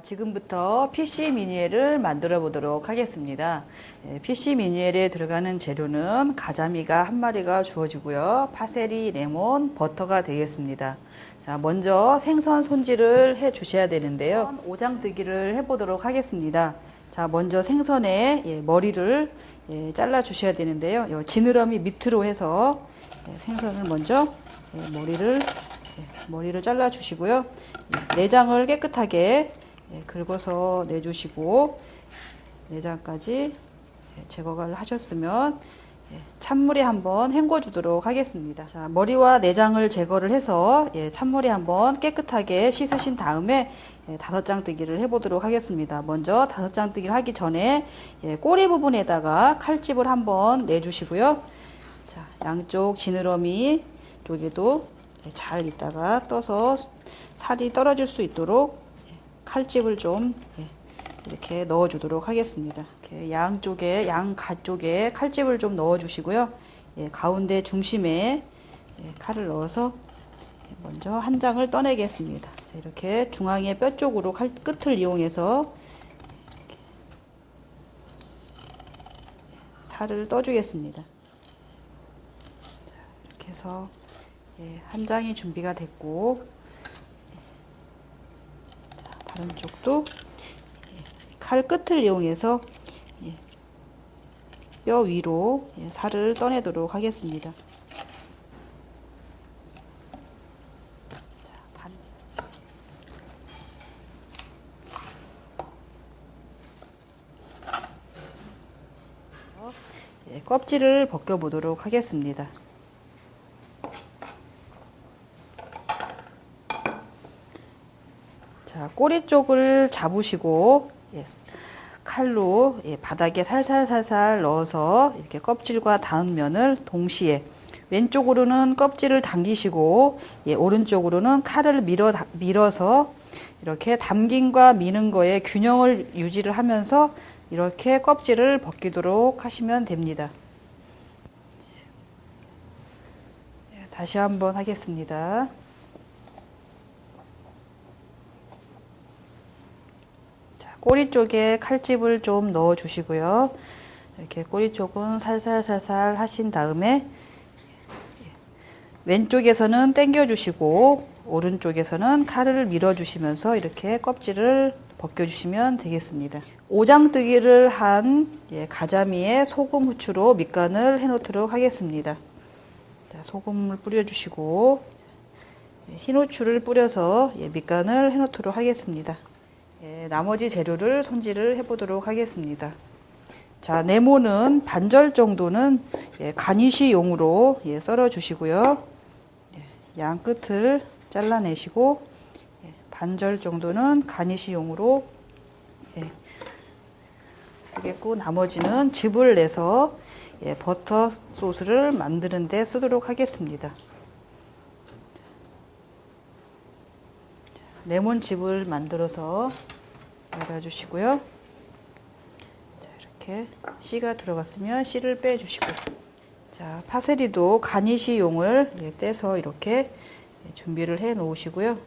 자, 지금부터 PC 미니엘을 만들어 보도록 하겠습니다. 예, PC 미니엘에 들어가는 재료는 가자미가 한 마리가 주어지고요. 파세리, 레몬, 버터가 되겠습니다. 자, 먼저 생선 손질을 해 주셔야 되는데요. 오장뜨기를 해 보도록 하겠습니다. 자, 먼저 생선의 예, 머리를 예, 잘라 주셔야 되는데요. 요 지느러미 밑으로 해서 예, 생선을 먼저 예, 머리를 예, 머리를 잘라 주시고요. 예, 내장을 깨끗하게 예, 긁어서 내주시고 내장까지 예, 제거를 하셨으면 예, 찬물에 한번 헹궈 주도록 하겠습니다. 자, 머리와 내장을 제거를 해서 예, 찬물에 한번 깨끗하게 씻으신 다음에 예, 다섯 장뜨기를 해보도록 하겠습니다. 먼저 다섯 장뜨기를 하기 전에 예, 꼬리 부분에다가 칼집을 한번 내주시고요. 자, 양쪽 지느러미 쪽에도 예, 잘 있다가 떠서 살이 떨어질 수 있도록 예, 칼집을 좀 예, 이렇게 넣어 주도록 하겠습니다. 양쪽에 양가 쪽에 칼집을 좀 넣어 주시고요. 예, 가운데 중심에 예, 칼을 넣어서 예, 먼저 한 장을 떠내겠습니다. 자, 이렇게 중앙의 뼈 쪽으로 칼 끝을 이용해서 살을 떠주겠습니다. 자, 이렇게 해서 예, 한 장이 준비가 됐고 다른 쪽도 예, 칼 끝을 이용해서 예, 뼈 위로 예, 살을 떠내도록 하겠습니다. 예, 껍질을 벗겨 보도록 하겠습니다. 자, 꼬리 쪽을 잡으시고 예, 칼로 예, 바닥에 살살살살 넣어서 이렇게 껍질과 닿은 면을 동시에 왼쪽으로는 껍질을 당기시고 예, 오른쪽으로는 칼을 밀어 밀어서 이렇게 담김과 미는 거에 균형을 유지를 하면서 이렇게 껍질을 벗기도록 하시면 됩니다. 예, 다시 한번 하겠습니다. 꼬리 쪽에 칼집을 좀 넣어 주시고요. 이렇게 꼬리 쪽은 살살살살 하신 다음에 왼쪽에서는 당겨 주시고 오른쪽에서는 칼을 밀어 주시면서 이렇게 껍질을 벗겨 주시면 되겠습니다. 오장뜨기를 한 예, 가자미에 소금 후추로 밑간을 해 놓도록 하겠습니다. 소금을 뿌려 주시고 예, 흰 후추를 뿌려서 예, 밑간을 해 놓도록 하겠습니다. 예, 나머지 재료를 손질을 해보도록 하겠습니다. 자, 네모는 반절 정도는 예, 가니시용으로 예, 썰어 주시고요. 예, 양 끝을 잘라내시고 예, 반절 정도는 가니시용으로 예, 쓰겠고 나머지는 즙을 내서 예, 버터 소스를 만드는 데 쓰도록 하겠습니다. 레몬즙을 만들어서 넣어주시고요. 자, 이렇게 씨가 들어갔으면 씨를 빼주시고 자 파세리도 가니시용을 예, 떼서 이렇게 예, 준비를 해 놓으시고요.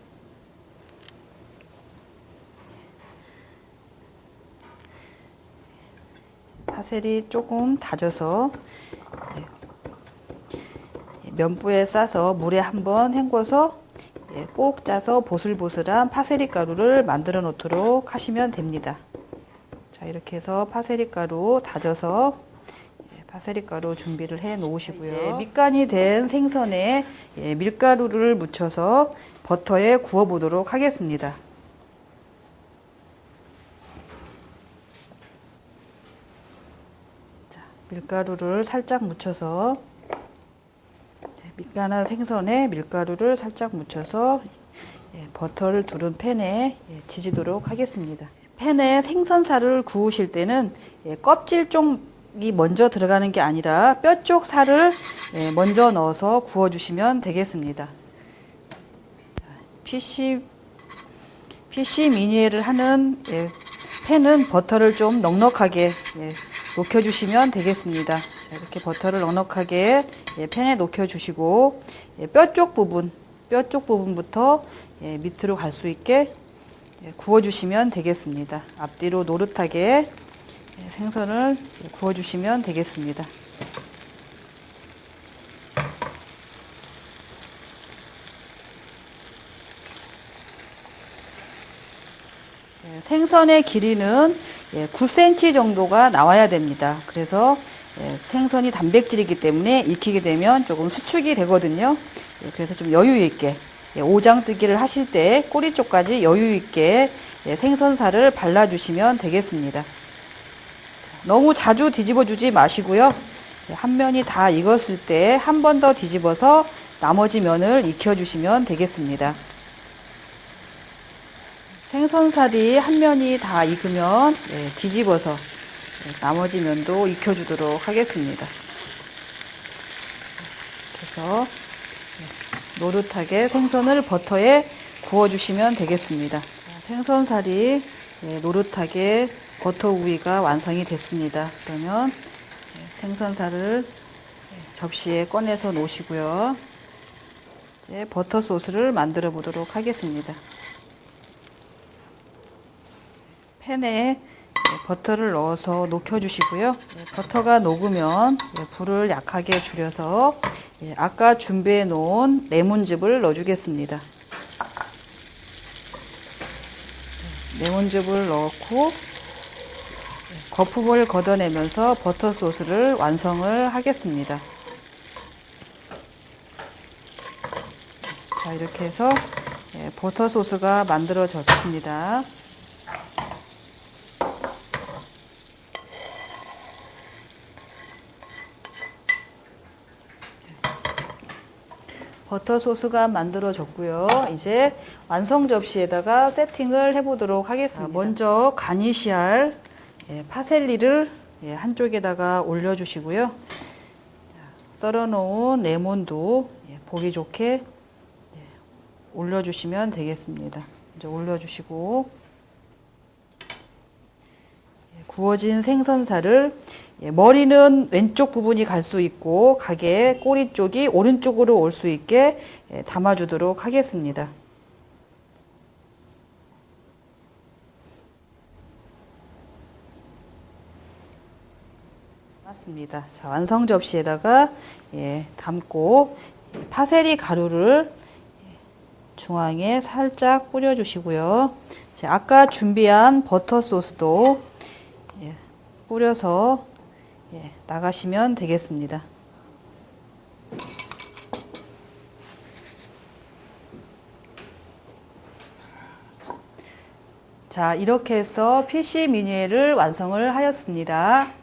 파세리 조금 다져서 예, 면보에 싸서 물에 한번 헹궈서 예, 꼭 짜서 보슬보슬한 파세리 가루를 만들어 놓도록 하시면 됩니다. 자 이렇게 해서 파세리 가루 다져서 예, 파세리 가루 준비를 해 놓으시고요. 이제 밑간이 된 생선에 예, 밀가루를 묻혀서 버터에 구워 보도록 하겠습니다. 자, 밀가루를 살짝 묻혀서 밑간한 생선에 밀가루를 살짝 묻혀서 예, 버터를 두른 팬에 예, 지지도록 하겠습니다. 팬에 생선살을 구우실 때는 예, 껍질 쪽이 먼저 들어가는 게 아니라 뼈 쪽 살을 예, 먼저 넣어서 구워주시면 되겠습니다. PC, PC 미니에를 하는 예, 팬은 버터를 좀 넉넉하게 예, 녹여주시면 되겠습니다. 자, 이렇게 버터를 넉넉하게 예, 팬에 녹여주시고 예, 뼈쪽 부분, 뼈 쪽 부분부터 예, 밑으로 갈 수 있게 예, 구워주시면 되겠습니다. 앞뒤로 노릇하게 예, 생선을 구워주시면 되겠습니다. 예, 생선의 길이는 9cm 정도가 나와야 됩니다. 그래서 예, 생선이 단백질이기 때문에 익히게 되면 조금 수축이 되거든요. 예, 그래서 좀 여유 있게 오장 뜨기를 하실 때 꼬리 쪽까지 여유 있게 생선살을 발라주시면 되겠습니다. 너무 자주 뒤집어 주지 마시고요. 한 면이 다 익었을 때 한 번 더 뒤집어서 나머지 면을 익혀주시면 되겠습니다. 생선살이 한 면이 다 익으면 네, 뒤집어서 네, 나머지 면도 익혀주도록 하겠습니다. 그래서 네, 노릇하게 생선을 버터에 구워주시면 되겠습니다. 생선살이 네, 노릇하게 버터 구이가 완성이 됐습니다. 그러면 네, 생선살을 접시에 꺼내서 놓으시고요. 이제 버터 소스를 만들어 보도록 하겠습니다. 팬에 버터를 넣어서 녹여주시고요. 버터가 녹으면 불을 약하게 줄여서 아까 준비해 놓은 레몬즙을 넣어주겠습니다. 레몬즙을 넣고 거품을 걷어내면서 버터 소스를 완성을 하겠습니다. 자, 이렇게 해서 버터 소스가 만들어졌습니다. 버터 소스가 만들어졌고요. 이제 완성 접시에다가 세팅을 해보도록 하겠습니다. 먼저 가니시알 예, 파셀리를 예, 한쪽에다가 올려주시고요. 썰어놓은 레몬도 예, 보기 좋게 올려주시면 되겠습니다. 이제 올려주시고 구워진 생선살을 머리는 왼쪽 부분이 갈 수 있고 가게 꼬리 쪽이 오른쪽으로 올 수 있게 담아주도록 하겠습니다. 맞습니다. 자, 완성 접시에다가 예, 담고 파세리 가루를 중앙에 살짝 뿌려주시고요. 아까 준비한 버터 소스도 예, 뿌려서 예, 나가시면 되겠습니다. 자, 이렇게 해서 PC 미니를 완성을 하였습니다.